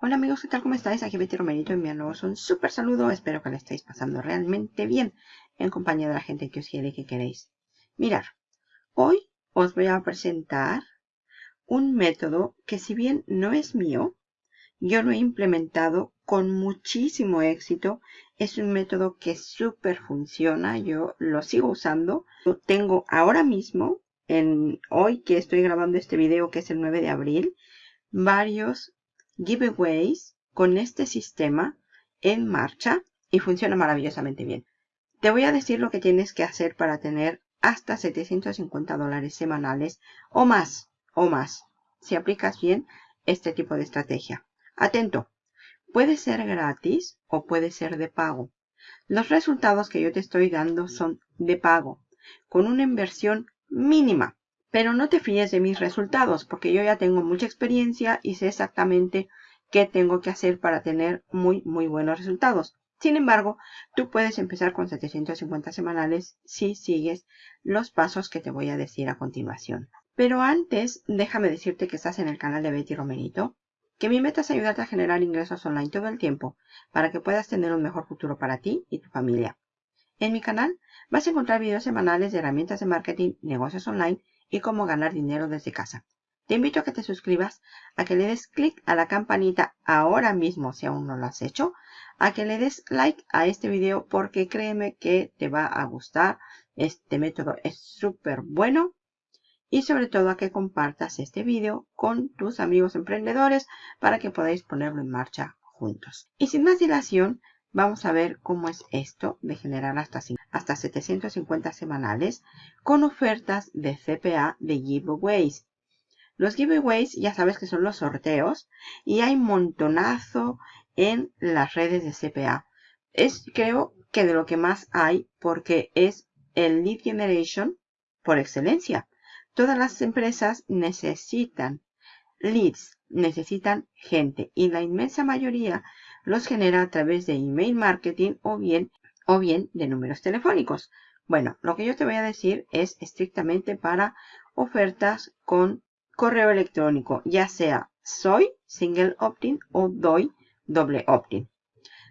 Hola amigos, ¿qué tal? ¿Cómo estáis? Aquí Betty Romerito enviándoos un súper saludo. Espero que lo estéis pasando realmente bien en compañía de la gente que os quiere y que queréis. Mirar, hoy os voy a presentar un método que si bien no es mío, yo lo he implementado con muchísimo éxito. Es un método que súper funciona. Yo lo sigo usando. Lo tengo ahora mismo, en hoy que estoy grabando este video, que es el 9 de abril, varios giveaways con este sistema en marcha y funciona maravillosamente bien. Te voy a decir lo que tienes que hacer para tener hasta 750 dólares semanales o más, o más, si aplicas bien este tipo de estrategia. Atento, puede ser gratis o puede ser de pago. Los resultados que yo te estoy dando son de pago, con una inversión mínima. Pero no te fíes de mis resultados, porque yo ya tengo mucha experiencia y sé exactamente qué tengo que hacer para tener muy, muy buenos resultados. Sin embargo, tú puedes empezar con 750 semanales si sigues los pasos que te voy a decir a continuación. Pero antes, déjame decirte que estás en el canal de Betty Romerito, que mi meta es ayudarte a generar ingresos online todo el tiempo para que puedas tener un mejor futuro para ti y tu familia. En mi canal vas a encontrar videos semanales de herramientas de marketing, negocios online y cómo ganar dinero desde casa. Te invito a que te suscribas, a que le des clic a la campanita ahora mismo si aún no lo has hecho, a que le des like a este video porque créeme que te va a gustar. Este método es súper bueno. Y sobre todo a que compartas este video con tus amigos emprendedores para que podáis ponerlo en marcha juntos. Y sin más dilación, Vamos a ver cómo es esto de generar hasta, hasta 750 semanales con ofertas de CPA de giveaways. Los giveaways ya sabes que son los sorteos y hay montonazo en las redes de CPA. Es creo que de lo que más hay porque es el lead generation por excelencia. Todas las empresas necesitan leads, necesitan gente y la inmensa mayoría los genera a través de email marketing o bien, o bien de números telefónicos. Bueno, lo que yo te voy a decir es estrictamente para ofertas con correo electrónico, ya sea soy single opt-in o doy doble opt-in.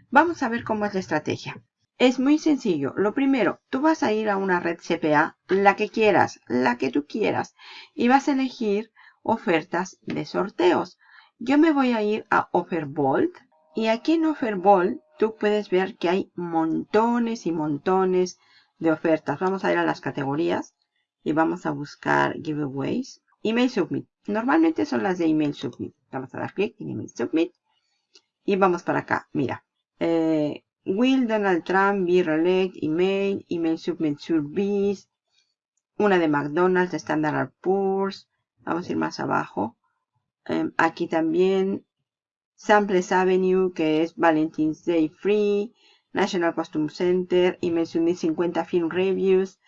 Vamos a ver cómo es la estrategia. Es muy sencillo. Lo primero, tú vas a ir a una red CPA, la que quieras, la que tú quieras, y vas a elegir ofertas de sorteos. Yo me voy a ir a Offerbolt y aquí en Offerball tú puedes ver que hay montones y montones de ofertas. Vamos a ir a las categorías y vamos a buscar giveaways. Email Submit. Normalmente son las de Email Submit. Vamos a dar clic en Email Submit. Y vamos para acá. Mira. Eh, Will Donald Trump be reelect? Email. Email Submit Service. Una de McDonald's, de Standard Poor's. Vamos a ir más abajo. Em, aquí también Samples Avenue, que es Valentine's Day Free, National Costume Center, y 50 Film Reviews,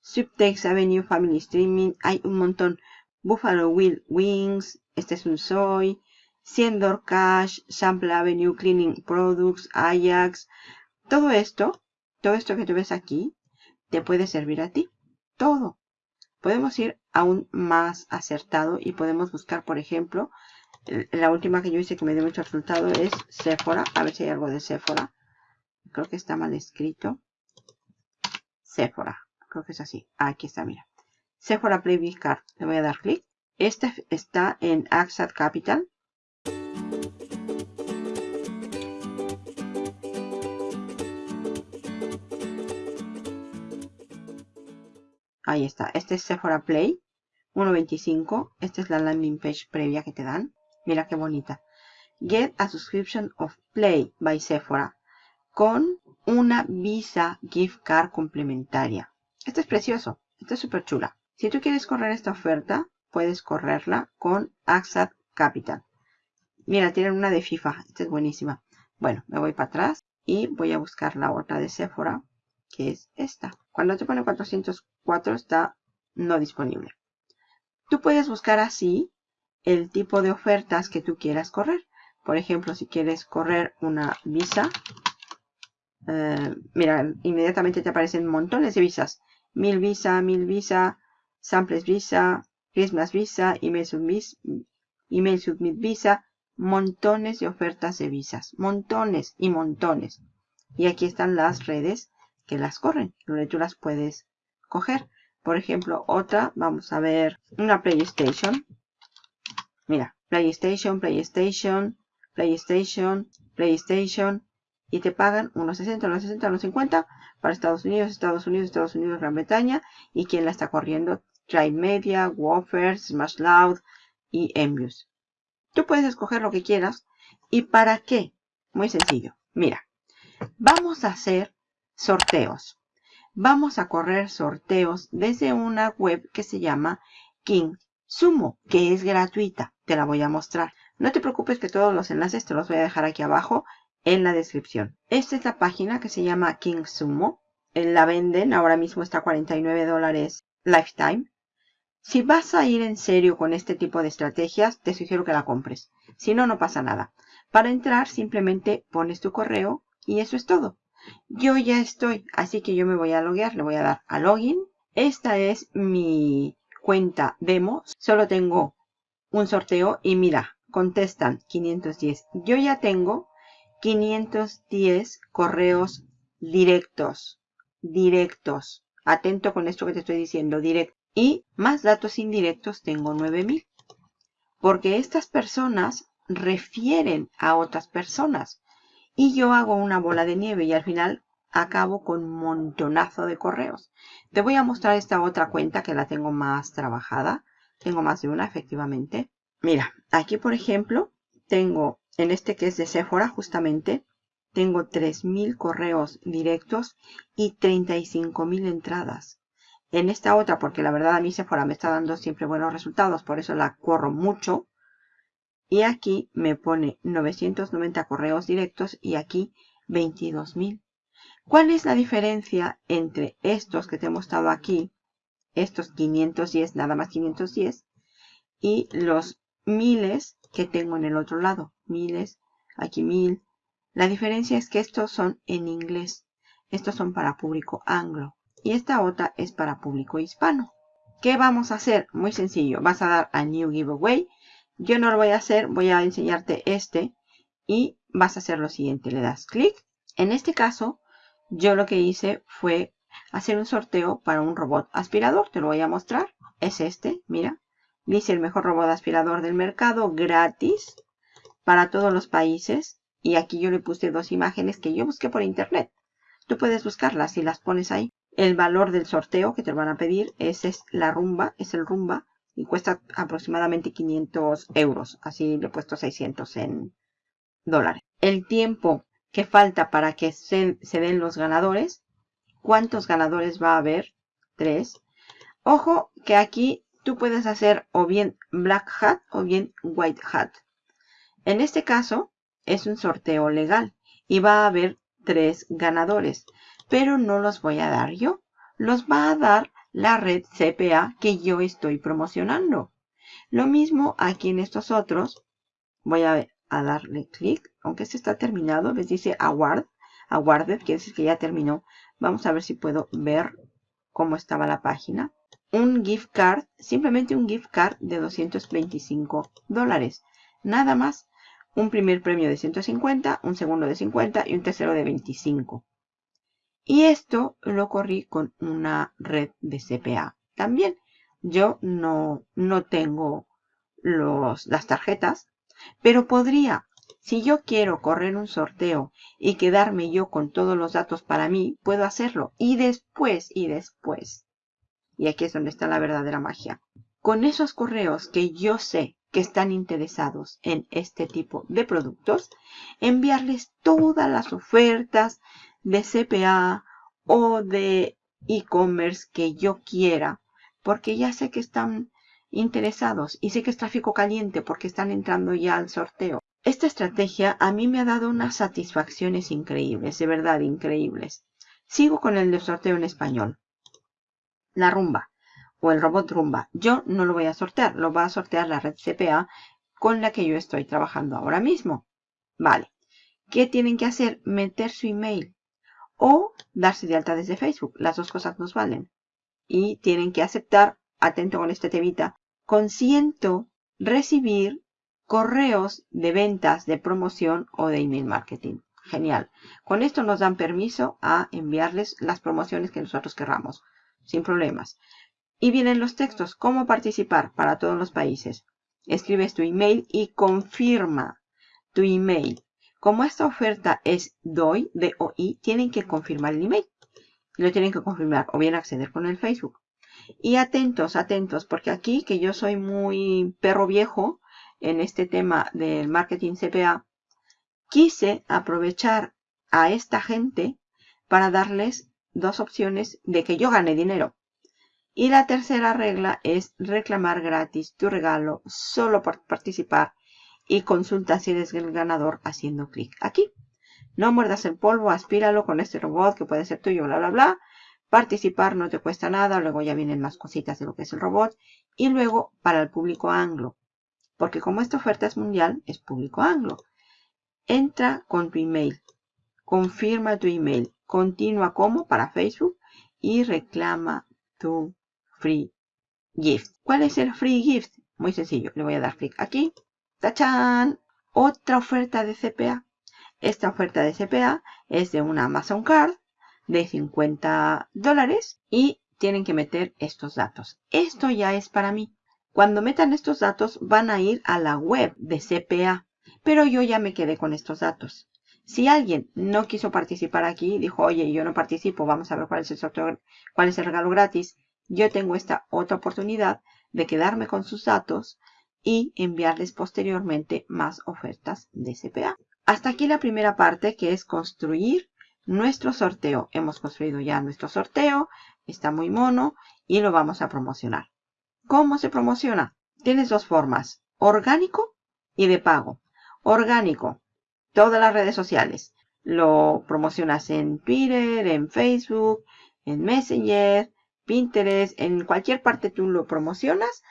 Subtext Avenue Family Streaming, hay un montón. Buffalo Will Wings, este es un Soy, Siendor Cash, Sample Avenue Cleaning Products, Ajax. Todo esto, todo esto que tú ves aquí, te puede servir a ti. Todo. Podemos ir aún más acertado y podemos buscar, por ejemplo, la última que yo hice que me dio mucho resultado es Sephora. A ver si hay algo de Sephora. Creo que está mal escrito. Sephora. Creo que es así. Aquí está, mira. Sephora Play Card. Le voy a dar clic. Este está en Axat Capital. Ahí está. Este es Sephora Play. 1.25. Esta es la landing page previa que te dan. Mira qué bonita. Get a subscription of Play by Sephora con una Visa gift card complementaria. Este es precioso. Esta es súper chula. Si tú quieres correr esta oferta, puedes correrla con Axat Capital. Mira, tienen una de FIFA. Esta es buenísima. Bueno, me voy para atrás y voy a buscar la otra de Sephora, que es esta. Cuando te pone 404 está no disponible. Tú puedes buscar así el tipo de ofertas que tú quieras correr. Por ejemplo, si quieres correr una visa, eh, mira, inmediatamente te aparecen montones de visas. Mil visa, mil visa, samples visa, Christmas visa, email submit, email submit visa, montones de ofertas de visas. Montones y montones. Y aquí están las redes que las corren, donde tú las puedes coger. Por ejemplo, otra, vamos a ver una PlayStation. Mira, PlayStation, PlayStation, PlayStation, PlayStation. Y te pagan unos 60, unos 60, unos 50 para Estados Unidos, Estados Unidos, Estados Unidos, Gran Bretaña. Y quien la está corriendo, Tribe Media, Woffers, Smash Loud y Envious. Tú puedes escoger lo que quieras. ¿Y para qué? Muy sencillo. Mira, vamos a hacer sorteos. Vamos a correr sorteos desde una web que se llama King Sumo, que es gratuita. Te la voy a mostrar. No te preocupes que todos los enlaces te los voy a dejar aquí abajo en la descripción. Esta es la página que se llama King Sumo. La venden, ahora mismo está a 49 dólares lifetime. Si vas a ir en serio con este tipo de estrategias, te sugiero que la compres. Si no, no pasa nada. Para entrar, simplemente pones tu correo y eso es todo. Yo ya estoy, así que yo me voy a loguear. Le voy a dar a login. Esta es mi cuenta demo. Solo tengo un sorteo y mira, contestan 510. Yo ya tengo 510 correos directos. Directos. Atento con esto que te estoy diciendo, directo. Y más datos indirectos tengo 9000. Porque estas personas refieren a otras personas. Y yo hago una bola de nieve y al final acabo con un montonazo de correos. Te voy a mostrar esta otra cuenta que la tengo más trabajada. Tengo más de una, efectivamente. Mira, aquí por ejemplo, tengo, en este que es de Sephora justamente, tengo 3.000 correos directos y 35.000 entradas. En esta otra, porque la verdad a mí Sephora me está dando siempre buenos resultados, por eso la corro mucho. Y aquí me pone 990 correos directos y aquí 22.000. ¿Cuál es la diferencia entre estos que te he mostrado aquí, estos 510, nada más 510, y los miles que tengo en el otro lado? Miles, aquí mil. La diferencia es que estos son en inglés. Estos son para público anglo. Y esta otra es para público hispano. ¿Qué vamos a hacer? Muy sencillo. Vas a dar a New Giveaway yo no lo voy a hacer, voy a enseñarte este y vas a hacer lo siguiente. Le das clic. En este caso, yo lo que hice fue hacer un sorteo para un robot aspirador. Te lo voy a mostrar. Es este, mira. Dice el mejor robot aspirador del mercado, gratis, para todos los países. Y aquí yo le puse dos imágenes que yo busqué por internet. Tú puedes buscarlas y las pones ahí. El valor del sorteo que te van a pedir es, es la rumba, es el rumba y cuesta aproximadamente 500 euros. Así le he puesto 600 en dólares. El tiempo que falta para que se, den los ganadores. ¿Cuántos ganadores va a haber? Tres. Ojo que aquí tú puedes hacer o bien Black Hat o bien White Hat. En este caso es un sorteo legal y va a haber tres ganadores. Pero no los voy a dar yo. Los va a dar la red CPA que yo estoy promocionando. Lo mismo aquí en estos otros. Voy a, darle clic, aunque este está terminado, les dice award, awarded, quiere decir que ya terminó. Vamos a ver si puedo ver cómo estaba la página. Un gift card, simplemente un gift card de 225 dólares. Nada más. Un primer premio de 150, un segundo de 50 y un tercero de 25. Y esto lo corrí con una red de CPA. También yo no, no tengo los, las tarjetas, pero podría, si yo quiero correr un sorteo y quedarme yo con todos los datos para mí, puedo hacerlo. Y después, y después, y aquí es donde está la verdadera magia, con esos correos que yo sé que están interesados en este tipo de productos, enviarles todas las ofertas, de CPA o de e-commerce que yo quiera, porque ya sé que están interesados y sé que es tráfico caliente porque están entrando ya al sorteo. Esta estrategia a mí me ha dado unas satisfacciones increíbles, de verdad increíbles. Sigo con el de sorteo en español. La rumba o el robot rumba. Yo no lo voy a sortear, lo va a sortear la red CPA con la que yo estoy trabajando ahora mismo. Vale. ¿Qué tienen que hacer? Meter su email o darse de alta desde Facebook. Las dos cosas nos valen. Y tienen que aceptar, atento con este temita, consiento recibir correos de ventas, de promoción o de email marketing. Genial. Con esto nos dan permiso a enviarles las promociones que nosotros querramos, sin problemas. Y vienen los textos. ¿Cómo participar para todos los países? Escribes tu email y confirma tu email. Como esta oferta es DOI, D-O-I, tienen que confirmar el email. Lo tienen que confirmar o bien acceder con el Facebook. Y atentos, atentos, porque aquí que yo soy muy perro viejo en este tema del marketing CPA, quise aprovechar a esta gente para darles dos opciones de que yo gane dinero. Y la tercera regla es reclamar gratis tu regalo solo por participar y consulta si eres el ganador haciendo clic aquí. No muerdas el polvo, aspíralo con este robot que puede ser tuyo, bla, bla, bla. Participar no te cuesta nada, luego ya vienen más cositas de lo que es el robot. Y luego para el público anglo, porque como esta oferta es mundial, es público anglo. Entra con tu email, confirma tu email, continúa como para Facebook y reclama tu free gift. ¿Cuál es el free gift? Muy sencillo, le voy a dar clic aquí. ¡Tachán! Otra oferta de CPA. Esta oferta de CPA es de una Amazon Card de 50 dólares y tienen que meter estos datos. Esto ya es para mí. Cuando metan estos datos van a ir a la web de CPA, pero yo ya me quedé con estos datos. Si alguien no quiso participar aquí, dijo, oye, yo no participo, vamos a ver cuál es el cuál es el regalo gratis, yo tengo esta otra oportunidad de quedarme con sus datos y enviarles posteriormente más ofertas de CPA. Hasta aquí la primera parte que es construir nuestro sorteo. Hemos construido ya nuestro sorteo, está muy mono y lo vamos a promocionar. ¿Cómo se promociona? Tienes dos formas, orgánico y de pago. Orgánico, todas las redes sociales. Lo promocionas en Twitter, en Facebook, en Messenger, Pinterest, en cualquier parte tú lo promocionas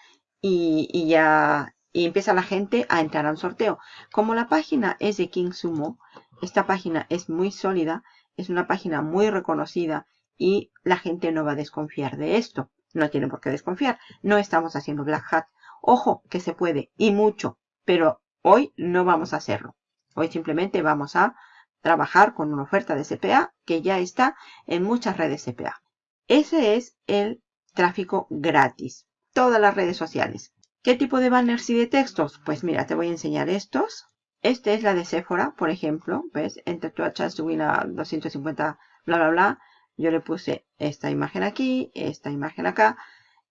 y, ya empieza la gente a entrar a un sorteo. Como la página es de King Sumo, esta página es muy sólida, es una página muy reconocida y la gente no va a desconfiar de esto no tienen por qué desconfiar. No estamos haciendo Black Hat. Ojo, que se puede, y mucho, pero hoy no vamos a hacerlo. Hoy simplemente vamos a trabajar con una oferta de CPA que ya está en muchas redes CPA. Ese es el tráfico gratis. Todas las redes sociales. ¿Qué tipo de banners y de textos? Pues mira, te voy a enseñar estos. Este es la de Sephora, por ejemplo. ¿Ves? Entre tu chance to win a 250, bla, bla, bla. Yo le puse esta imagen aquí, esta imagen acá.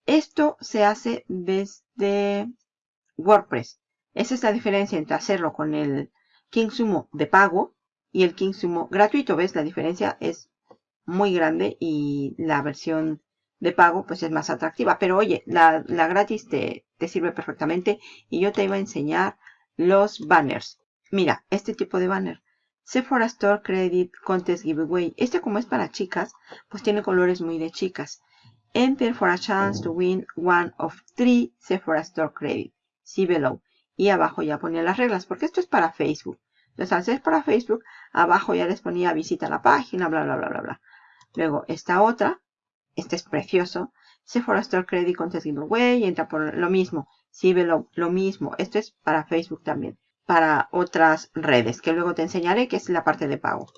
Esto se hace desde WordPress. Esa es la diferencia entre hacerlo con el King Sumo de pago y el King Sumo gratuito. ¿Ves? La diferencia es muy grande y la versión de pago pues es más atractiva. Pero oye, la, gratis te, te sirve perfectamente y yo te iba a enseñar los banners. Mira, este tipo de banner. Sephora Store Credit Contest Giveaway. Este como es para chicas, pues tiene colores muy de chicas. Enter for a chance to win one of three Sephora Store Credit. See below. Y abajo ya ponía las reglas, porque esto es para Facebook. Entonces, al ser para Facebook, abajo ya les ponía visita la página, bla, bla, bla, bla, bla. Luego, esta otra, este es precioso. Sephora Store Credit Contest Giveaway. Entra por lo mismo. See below, lo mismo. Esto es para Facebook también para otras redes, que luego te enseñaré, que es la parte de pago.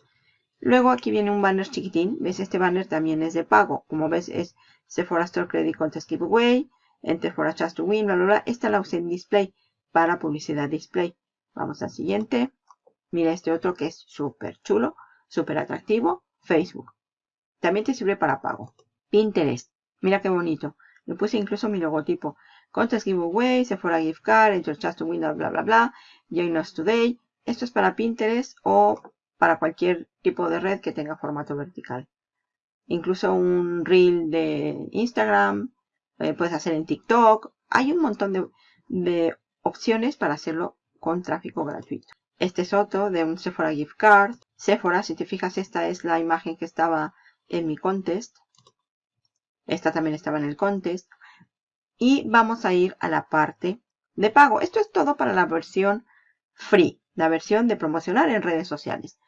Luego aquí viene un banner chiquitín. ¿Ves? Este banner también es de pago. Como ves, es Sephora Store Credit Contest Giveaway, Enter for a Chance to Win, bla, bla, bla. Esta la usé en display para publicidad display. Vamos al siguiente. Mira este otro que es súper chulo, súper atractivo. Facebook. También te sirve para pago. Pinterest. Mira qué bonito. Le puse incluso mi logotipo. Contest Giveaway, Sephora Gift Card, Enter Chance to Win, bla, bla, bla. Join Us Today. Esto es para Pinterest o para cualquier tipo de red que tenga formato vertical. Incluso un reel de Instagram, eh, puedes hacer en TikTok. Hay un montón de, de opciones para hacerlo con tráfico gratuito. Este es otro de un Sephora Gift Card. Sephora, si te fijas, esta es la imagen que estaba en mi contest. Esta también estaba en el contest. Y vamos a ir a la parte de pago. Esto es todo para la versión free, la versión de promocionar en redes sociales.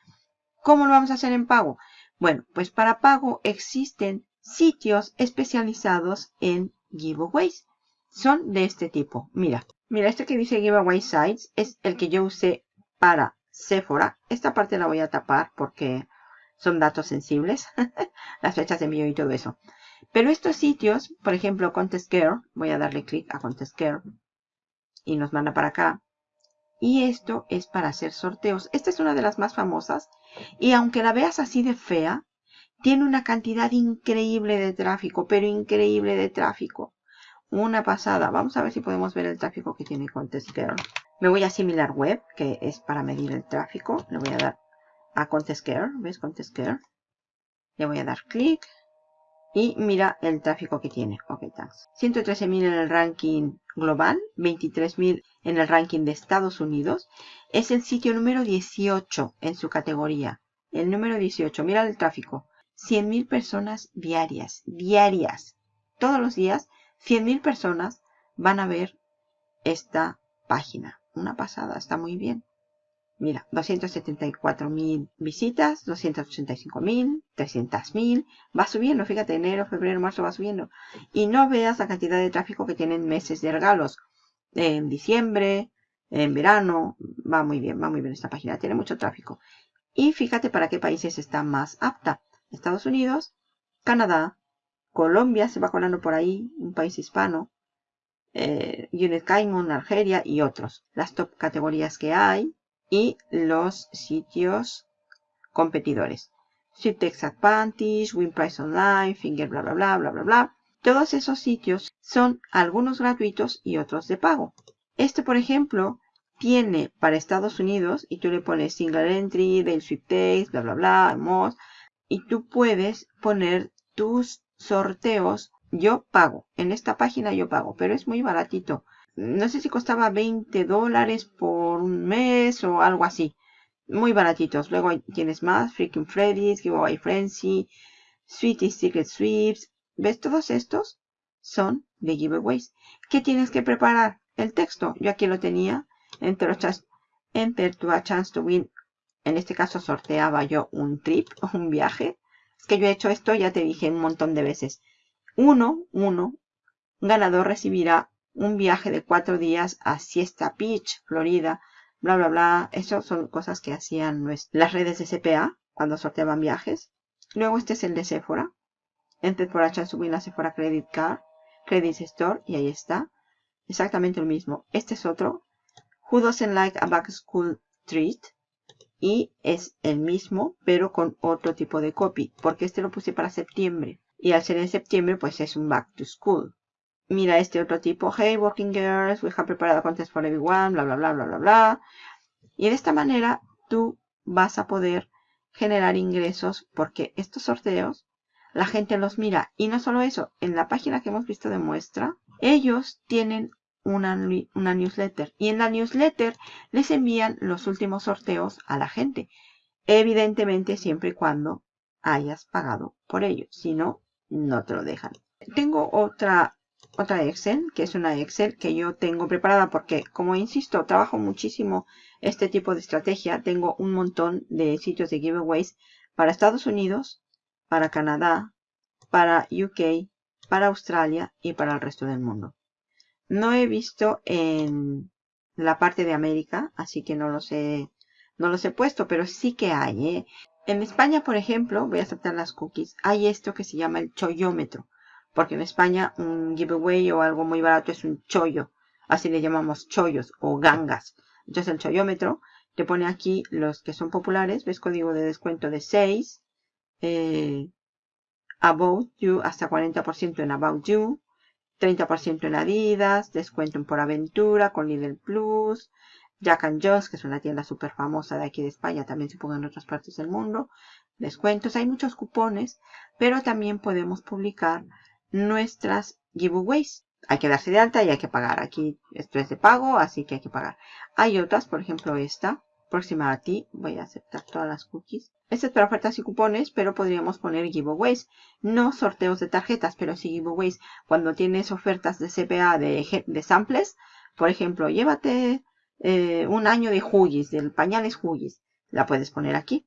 ¿Cómo lo vamos a hacer en pago? Bueno, pues para pago existen sitios especializados en giveaways. son de este tipo. Mira, mira, este que dice Giveaway Sites es el que yo usé para Sephora. Esta parte la voy a tapar porque son datos sensibles. Las fechas de envío y todo eso. Pero estos sitios, por ejemplo, Contest Girl, voy a darle clic a Contest Girl y nos manda para acá. Y esto es para hacer sorteos. Esta es una de las más famosas. Y aunque la veas así de fea, tiene una cantidad increíble de tráfico, pero increíble de tráfico. Una pasada. Vamos a ver si podemos ver el tráfico que tiene Contest Girl. Me voy a Similar Web, que es para medir el tráfico. Le voy a dar a Contest Girl. ¿Ves Contest Girl? Le voy a dar clic. Y mira el tráfico que tiene. Ok, thanks. 113.000 en el ranking global, 23.000 en el ranking de Estados Unidos. Es el sitio número 18 en su categoría. El número 18. Mira el tráfico. 100.000 personas diarias. Diarias. Todos los días, 100.000 personas van a ver esta página. Una pasada. Está muy bien. Mira, 274.000 visitas, 285.000, 300.000. Va subiendo, fíjate, enero, febrero, marzo va subiendo. Y no veas la cantidad de tráfico que tienen meses de regalos. En diciembre, en verano, va muy bien, va muy bien esta página. Tiene mucho tráfico. Y fíjate para qué países está más apta. Estados Unidos, Canadá, Colombia se va colando por ahí, un país hispano. Eh, United Kingdom, Argelia y otros. Las top categorías que hay y los sitios competidores. Sitex Advantage, WinPrice Online, Finger, bla, bla, bla, bla, bla, bla. Todos esos sitios son algunos gratuitos y otros de pago. Este, por ejemplo, tiene para Estados Unidos y tú le pones Single Entry, Del Sweepstakes, bla, bla, bla, Moz, y tú puedes poner tus sorteos. Yo pago. En esta página yo pago, pero es muy baratito no sé si costaba 20 dólares por un mes o algo así. Muy baratitos. Luego tienes más. Freaking Freddy's, Giveaway Frenzy, Sweetie Secret Sweeps. ¿Ves? Todos estos son de giveaways. ¿Qué tienes que preparar? El texto. Yo aquí lo tenía. Enter, enter to a chance to win. En este caso sorteaba yo un trip, un viaje. Es que yo he hecho esto, ya te dije un montón de veces. Uno, uno, ganador recibirá un viaje de cuatro días a Siesta Beach, Florida, bla, bla, bla. Eso son cosas que hacían las redes de CPA cuando sorteaban viajes. Luego este es el de Sephora. Entre por H subir la Sephora Credit Card, Credit Store, y ahí está. Exactamente el mismo. Este es otro. Who doesn't like a back school treat? Y es el mismo, pero con otro tipo de copy, porque este lo puse para septiembre. Y al ser en septiembre, pues es un back to school mira este otro tipo, hey working girls, we have prepared a contest for everyone, bla, bla, bla, bla, bla, bla. Y de esta manera tú vas a poder generar ingresos porque estos sorteos la gente los mira. Y no solo eso, en la página que hemos visto de muestra, ellos tienen una, una newsletter. Y en la newsletter les envían los últimos sorteos a la gente. Evidentemente siempre y cuando hayas pagado por ello. Si no, no te lo dejan. Tengo otra otra Excel, que es una Excel que yo tengo preparada porque, como insisto, trabajo muchísimo este tipo de estrategia. Tengo un montón de sitios de giveaways para Estados Unidos, para Canadá, para UK, para Australia y para el resto del mundo. No he visto en la parte de América, así que no los he, no los he puesto, pero sí que hay. ¿eh? En España, por ejemplo, voy a aceptar las cookies, hay esto que se llama el chollómetro porque en España un giveaway o algo muy barato es un chollo, así le llamamos chollos o gangas. Entonces el chollómetro te pone aquí los que son populares, ves código de descuento de 6, eh, About You hasta 40% en About You, 30% en Adidas, descuento en Por Aventura con Lidl Plus, Jack and Jones, que es una tienda súper famosa de aquí de España, también se ponga en otras partes del mundo, descuentos, hay muchos cupones, pero también podemos publicar nuestras giveaways. Hay que darse de alta y hay que pagar. Aquí esto es de pago, así que hay que pagar. Hay otras, por ejemplo esta, próxima a ti. Voy a aceptar todas las cookies. Esta es para ofertas y cupones, pero podríamos poner giveaways. No sorteos de tarjetas, pero sí giveaways. Cuando tienes ofertas de CPA de, de samples, por ejemplo, llévate eh, un año de Huggies, del pañales Huggies. La puedes poner aquí.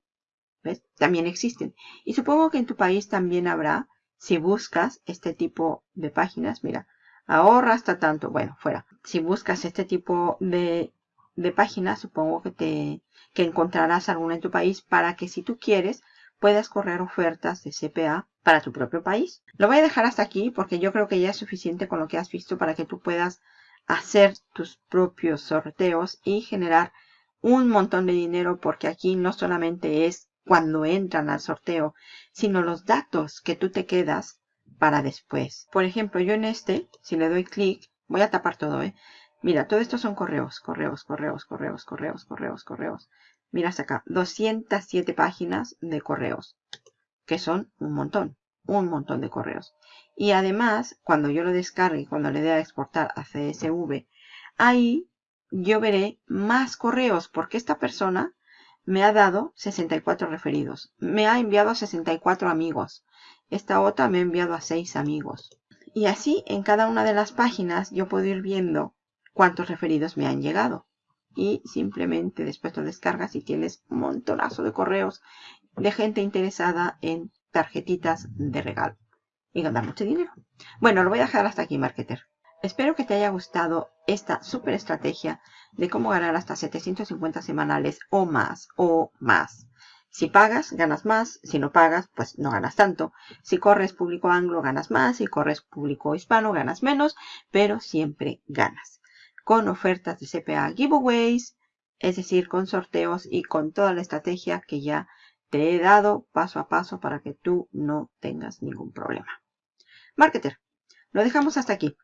¿Ves? También existen. Y supongo que en tu país también habrá si buscas este tipo de páginas, mira, ahorra hasta tanto. Bueno, fuera. Si buscas este tipo de, de páginas, supongo que te que encontrarás alguna en tu país para que si tú quieres puedas correr ofertas de CPA para tu propio país. Lo voy a dejar hasta aquí porque yo creo que ya es suficiente con lo que has visto para que tú puedas hacer tus propios sorteos y generar un montón de dinero porque aquí no solamente es cuando entran al sorteo, sino los datos que tú te quedas para después. Por ejemplo, yo en este, si le doy clic, voy a tapar todo, ¿eh? Mira, todo esto son correos, correos, correos, correos, correos, correos, correos. Mira hasta acá, 207 páginas de correos, que son un montón, un montón de correos. Y además, cuando yo lo descargue, cuando le dé a exportar a CSV, ahí yo veré más correos, porque esta persona me ha dado 64 referidos. Me ha enviado a 64 amigos. Esta otra me ha enviado a 6 amigos. Y así en cada una de las páginas yo puedo ir viendo cuántos referidos me han llegado. Y simplemente después lo descargas y tienes un montonazo de correos de gente interesada en tarjetitas de regalo. Y ganar mucho dinero. Bueno, lo voy a dejar hasta aquí, marketer. Espero que te haya gustado esta super estrategia de cómo ganar hasta 750 semanales o más, o más. Si pagas, ganas más. Si no pagas, pues no ganas tanto. Si corres público anglo, ganas más. Si corres público hispano, ganas menos. Pero siempre ganas. Con ofertas de CPA giveaways, es decir, con sorteos y con toda la estrategia que ya te he dado paso a paso para que tú no tengas ningún problema. Marketer, lo dejamos hasta aquí.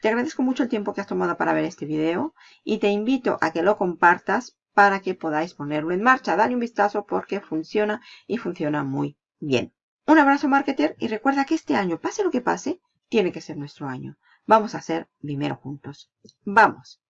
Te agradezco mucho el tiempo que has tomado para ver este video y te invito a que lo compartas para que podáis ponerlo en marcha. Dale un vistazo porque funciona y funciona muy bien. Un abrazo marketer y recuerda que este año, pase lo que pase, tiene que ser nuestro año. Vamos a ser primero juntos. ¡Vamos!